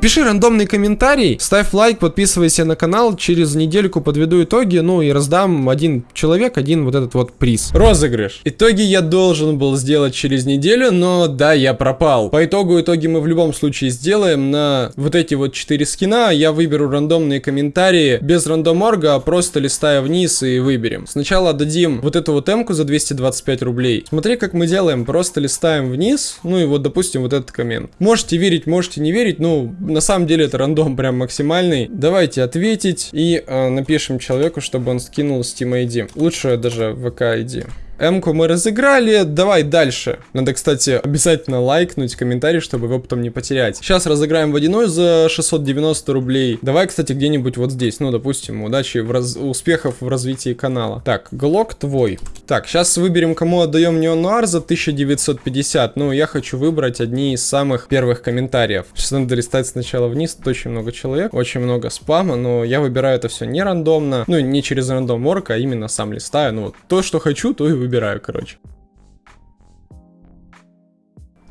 Пиши рандомный комментарий, ставь лайк, подписывайся на канал. Через недельку подведу итоги, ну и раздам один человек, один вот этот вот приз. Розыгрыш. Итоги я должен был сделать через неделю, но да, я пропал. По итогу итоги мы в любом случае сделаем. На вот эти вот 4 скина я выберу рандомные комментарии без рандом-орга, а просто листая вниз и выберем. Сначала дадим вот эту вот эмку за 225 рублей. Смотри, как мы делаем. Просто листаем вниз, ну и вот, допустим, вот этот коммент. Можете верить, можете не верить, ну, на самом деле это рандом прям максимальный. Давайте ответить и э, напишем человеку, чтобы он скинул Steam ID. Лучше даже ВК ID. М-ку мы разыграли, давай дальше. Надо, кстати, обязательно лайкнуть комментарий, чтобы его потом не потерять. Сейчас разыграем водяной за 690 рублей. Давай, кстати, где-нибудь вот здесь. Ну, допустим, удачи, в раз... успехов в развитии канала. Так, глок твой. Так, сейчас выберем, кому отдаем неонуар за 1950. Ну, я хочу выбрать одни из самых первых комментариев. Сейчас надо листать сначала вниз, тут очень много человек, очень много спама, но я выбираю это все не рандомно, ну, не через рандом орг, а именно сам листаю. Ну, вот то, что хочу, то и выбираю выбираю, короче.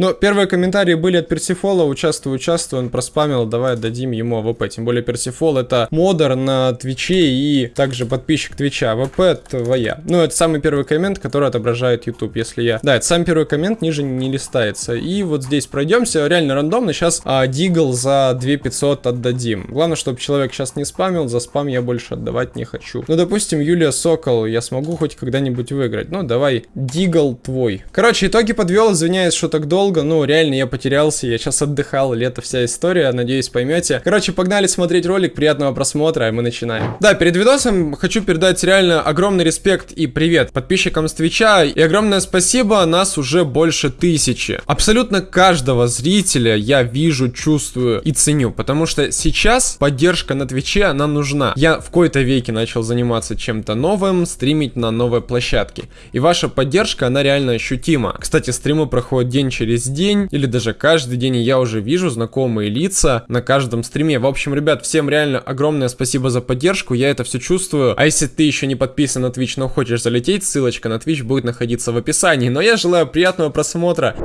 Но первые комментарии были от Персифола, участвую, участвую, он проспамил, давай дадим ему АВП. Тем более Персифол это модер на Твиче и также подписчик Твича. АВП твоя. Ну, это самый первый коммент, который отображает YouTube, если я... Да, это самый первый коммент, ниже не листается. И вот здесь пройдемся, реально рандомно, сейчас а, Дигл за 2500 отдадим. Главное, чтобы человек сейчас не спамил, за спам я больше отдавать не хочу. Ну, допустим, Юлия Сокол, я смогу хоть когда-нибудь выиграть. Ну, давай, Дигл твой. Короче, итоги подвел, извиняюсь, что так долго долго, ну, реально, я потерялся, я сейчас отдыхал, лето вся история, надеюсь, поймете. Короче, погнали смотреть ролик, приятного просмотра, и мы начинаем. Да, перед видосом хочу передать реально огромный респект и привет подписчикам с Твича, и огромное спасибо, нас уже больше тысячи. Абсолютно каждого зрителя я вижу, чувствую и ценю, потому что сейчас поддержка на Твиче, она нужна. Я в кои-то веке начал заниматься чем-то новым, стримить на новой площадке, и ваша поддержка, она реально ощутима. Кстати, стримы проходят день через через день или даже каждый день, и я уже вижу знакомые лица на каждом стриме. В общем, ребят, всем реально огромное спасибо за поддержку, я это все чувствую. А если ты еще не подписан на Twitch, но хочешь залететь, ссылочка на Twitch будет находиться в описании. Но я желаю приятного просмотра.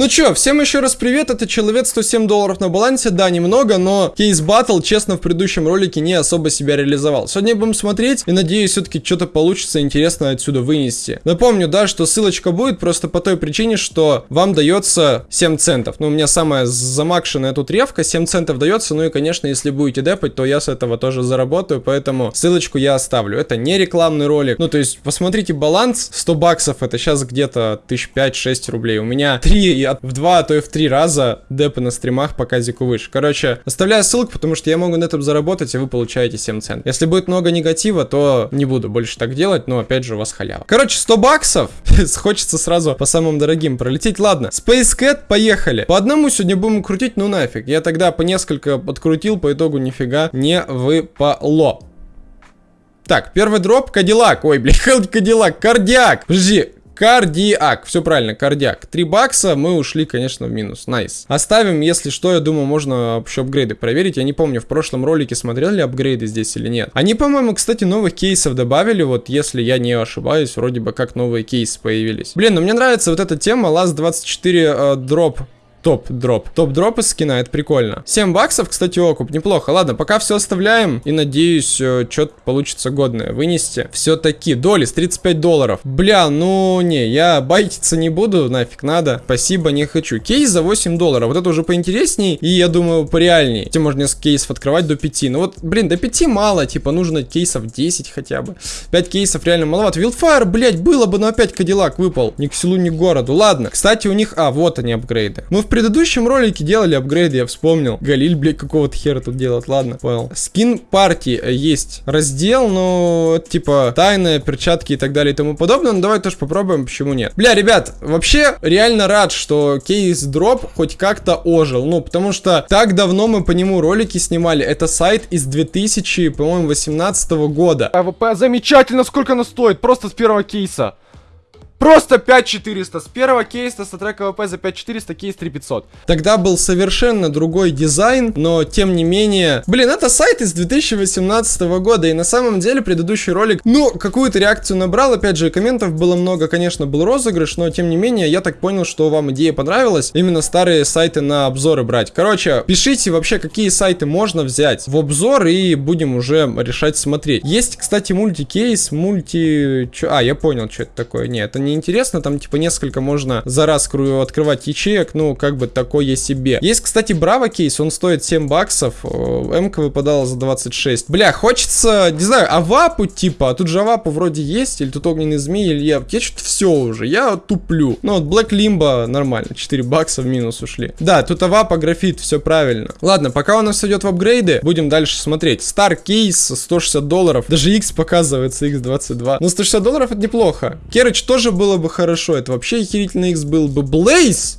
Ну чё, всем еще раз привет, это Человек 107 долларов на балансе, да, немного, но кейс батл, честно, в предыдущем ролике не особо себя реализовал. Сегодня будем смотреть и надеюсь, все-таки что-то получится интересно отсюда вынести. Напомню, да, что ссылочка будет просто по той причине, что вам дается 7 центов. Ну, у меня самая замакшенная тут ревка, 7 центов дается, ну и, конечно, если будете депать, то я с этого тоже заработаю, поэтому ссылочку я оставлю. Это не рекламный ролик, ну, то есть, посмотрите баланс, 100 баксов, это сейчас где-то 1005-6 рублей. У меня 3 в два, а то и в три раза депы на стримах по казику выше. Короче, оставляю ссылку, потому что я могу на этом заработать, и вы получаете 7 цент. Если будет много негатива, то не буду больше так делать, но опять же у вас халява. Короче, 100 баксов. Хочется сразу по самым дорогим пролететь. Ладно, Space Cat, поехали. По одному сегодня будем крутить, ну нафиг. Я тогда по несколько подкрутил, по итогу нифига не выпало. Так, первый дроп, Кадиллак. Ой, блин, Кадиллак, Cardiac. Подожди, Cardiac. Все правильно, Cardiac. 3 бакса, мы ушли, конечно, в минус. Nice. Оставим, если что, я думаю, можно еще апгрейды проверить. Я не помню, в прошлом ролике смотрел ли апгрейды здесь или нет. Они, по-моему, кстати, новых кейсов добавили, вот если я не ошибаюсь, вроде бы как новые кейсы появились. Блин, ну мне нравится вот эта тема, Last 24 э, дроп топ-дроп. Топ-дроп из скина, это прикольно. 7 баксов, кстати, окуп, неплохо. Ладно, пока все оставляем. И надеюсь, э, что-то получится годное вынести. Все-таки, долис, 35 долларов. Бля, ну не, я байтиться не буду, нафиг надо. Спасибо, не хочу. Кейс за 8 долларов. Вот это уже поинтересней. И я думаю, пореальней. Хотя можно несколько кейсов открывать до 5. Ну вот, блин, до 5 мало. Типа, нужно кейсов 10 хотя бы. 5 кейсов реально маловато. Wildfire, блять, было бы, но опять Кадиллак выпал. Ни к селу, ни к городу. Ладно. Кстати, у них... А, вот они апгрейды. Мы в предыдущем ролике делали апгрейд, я вспомнил. Галиль, блядь, какого-то хера тут делать, ладно, понял. Скин партии есть раздел, но типа тайные перчатки и так далее и тому подобное. Ну давай тоже попробуем, почему нет. Бля, ребят, вообще реально рад, что кейс дроп хоть как-то ожил. Ну, потому что так давно мы по нему ролики снимали. Это сайт из 2000, по-моему, 18 года. АВП замечательно, сколько она стоит, просто с первого кейса. Просто 5400. С первого кейса статрек АВП за 5400, кейс 3500. Тогда был совершенно другой дизайн, но тем не менее... Блин, это сайт из 2018 года, и на самом деле предыдущий ролик, ну, какую-то реакцию набрал, опять же, комментов было много, конечно, был розыгрыш, но тем не менее, я так понял, что вам идея понравилась, именно старые сайты на обзоры брать. Короче, пишите вообще, какие сайты можно взять в обзор, и будем уже решать смотреть. Есть, кстати, мультикейс, мульти... А, я понял, что это такое. Не, это не интересно, там типа несколько можно за раз открывать ячеек, ну, как бы такое себе. Есть, кстати, Браво кейс, он стоит 7 баксов, МК выпадала за 26. Бля, хочется, не знаю, авапу типа, а тут же авапу вроде есть, или тут огненный змей, или я, я что-то все уже, я туплю. Ну, вот Black Limbo нормально, 4 бакса в минус ушли. Да, тут авапа, графит, все правильно. Ладно, пока у нас идет в апгрейды, будем дальше смотреть. Star кейс 160 долларов, даже X показывается, X22. Но 160 долларов это неплохо. Керыч тоже было бы хорошо, это вообще охерительный X был бы. Blaze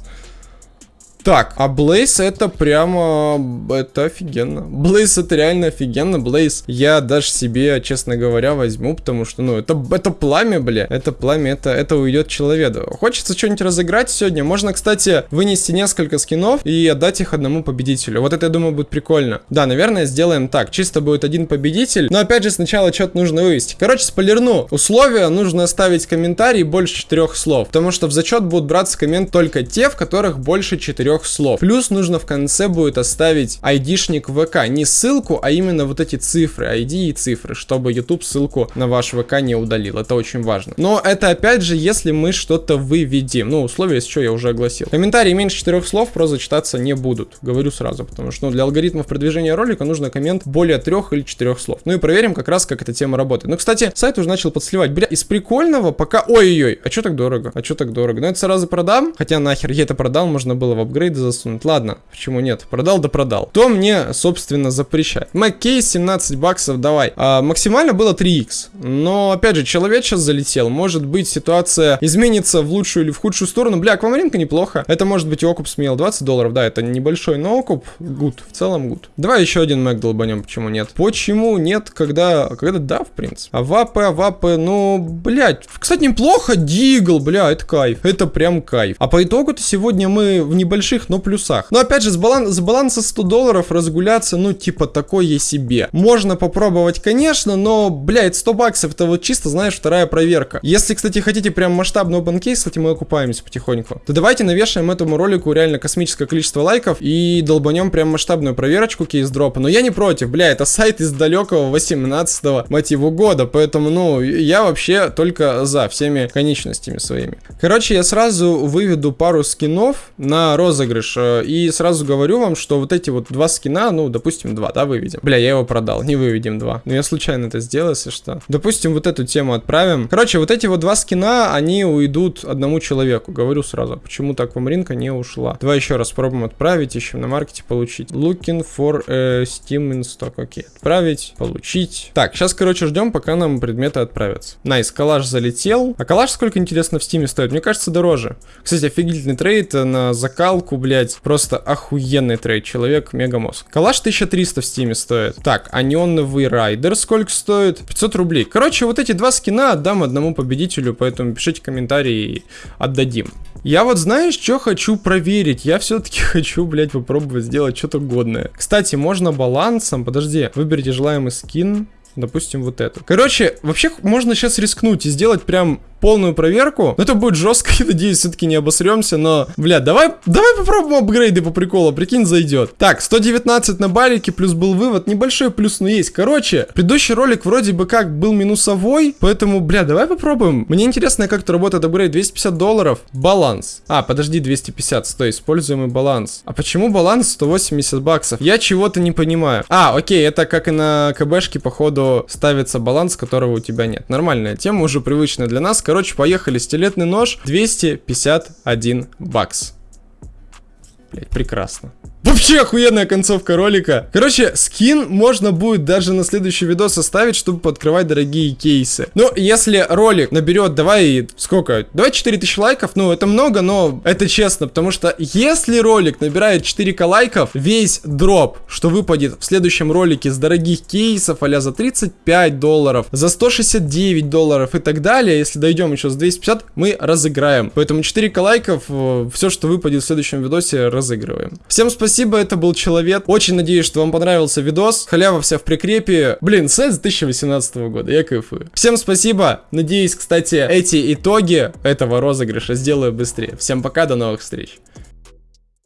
так, а Блейз это прямо... Это офигенно. Блейз это реально офигенно. Блейз я даже себе, честно говоря, возьму, потому что, ну, это, это пламя, бля. Это пламя, это, это уйдет человеку. Хочется что-нибудь разыграть сегодня. Можно, кстати, вынести несколько скинов и отдать их одному победителю. Вот это, я думаю, будет прикольно. Да, наверное, сделаем так. Чисто будет один победитель. Но, опять же, сначала что-то нужно вывести. Короче, спойлерну. Условия нужно оставить комментарий больше четырех слов. Потому что в зачет будут браться коммент только те, в которых больше четырех трех слов. Плюс нужно в конце будет оставить айдишник ВК. Не ссылку, а именно вот эти цифры, ID и цифры, чтобы YouTube ссылку на ваш ВК не удалил. Это очень важно. Но это опять же, если мы что-то выведем. Ну, условия, если что, я уже огласил. Комментарии меньше четырех слов просто читаться не будут. Говорю сразу, потому что ну, для алгоритмов продвижения ролика нужно коммент более трех или четырех слов. Ну и проверим как раз, как эта тема работает. Ну, кстати, сайт уже начал подсливать. Бля, из прикольного пока... Ой-ой-ой, а что так дорого? А что так дорого? Ну, это сразу продам. Хотя нахер я это продал, можно было в апгрейд апгрейды засунуть. Ладно, почему нет? Продал да продал. Кто мне, собственно, запрещает. Маккейс 17 баксов, давай. А, максимально было 3х. Но, опять же, человек сейчас залетел. Может быть, ситуация изменится в лучшую или в худшую сторону. Бля, аквамаринка неплохо. Это может быть окуп смел 20 долларов. Да, это небольшой, но окуп. Good. В целом good. Давай еще один мэг долбанем. Почему нет? Почему нет, когда... Когда да, в принципе. А вапы, а вапы, ну, блядь. Кстати, неплохо. Дигл, бля, это кайф. Это прям кайф. А по итогу-то сегодня мы в небольшом больших, но плюсах. Но опять же, с, балан с баланса 100 долларов разгуляться, ну, типа, такое себе. Можно попробовать, конечно, но, блядь, 100 баксов, это вот чисто, знаешь, вторая проверка. Если, кстати, хотите прям open case, кстати, мы окупаемся потихоньку, то давайте навешаем этому ролику реально космическое количество лайков и долбанем прям масштабную проверочку кейс-дропа. Но я не против, бля, это сайт из далекого 18 мотиву года, поэтому, ну, я вообще только за всеми конечностями своими. Короче, я сразу выведу пару скинов на розыгрыш розыгрыш. Э, и сразу говорю вам, что вот эти вот два скина, ну, допустим, два, да, выведем. Бля, я его продал, не выведем два. Но я случайно это сделал, если что. Допустим, вот эту тему отправим. Короче, вот эти вот два скина, они уйдут одному человеку. Говорю сразу, почему-то аквамаринка не ушла. Давай еще раз пробуем отправить, ищем на маркете, получить. Looking for an item in stock. Окей, отправить, получить. Так, сейчас, короче, ждем, пока нам предметы отправятся. Nice, калаш залетел. А калаш сколько, интересно, в стиме стоит? Мне кажется, дороже. Кстати, офигительный трейд на закалку штуку, блядь. Просто охуенный трейд. Человек мегамозг. Калаш 1300 в стиме стоит. Так, а неоновый райдер сколько стоит? 500 рублей. Короче, вот эти два скина отдам одному победителю, поэтому пишите комментарии и отдадим. Я вот знаешь, что хочу проверить? Я все-таки хочу, блядь, попробовать сделать что-то годное. Кстати, можно балансом, подожди, выберите желаемый скин. Допустим, вот эту. Короче, вообще можно сейчас рискнуть и сделать прям полную проверку. Но это будет жестко, я надеюсь, все-таки не обосремся, но, бля, давай, давай попробуем апгрейды по приколу, прикинь, зайдет. Так, 119 на балике, плюс был вывод, небольшой плюс, но есть. Короче, предыдущий ролик вроде бы как был минусовой, поэтому, бля, давай попробуем. Мне интересно, как это работает апгрейд, 250 долларов, баланс. А, подожди, 250, стой, используемый баланс. А почему баланс 180 баксов? Я чего-то не понимаю. А, окей, это как и на КБшке, походу, ставится баланс, которого у тебя нет. Нормальная тема, уже привычная для нас, Короче, поехали. Стилетный нож 251 бакс. Блять, прекрасно. Вообще охуенная концовка ролика. Короче, скин можно будет даже на следующий видос оставить, чтобы подкрывать дорогие кейсы. Ну, если ролик наберет, давай, сколько? Давай 4000 лайков, ну, это много, но это честно, потому что если ролик набирает 4к лайков, весь дроп, что выпадет в следующем ролике с дорогих кейсов, а за 35 долларов, за 169 долларов и так далее, если дойдем еще с 250, мы разыграем. Поэтому 4к лайков, э, все, что выпадет в следующем видосе, разыгрываем. Всем спасибо, это был Человек. Очень надеюсь, что вам понравился видос. Халява вся в прикрепе. Блин, сайт 2018 года, я кайфую. Всем спасибо. Надеюсь, кстати, эти итоги этого розыгрыша сделаю быстрее. Всем пока, до новых встреч.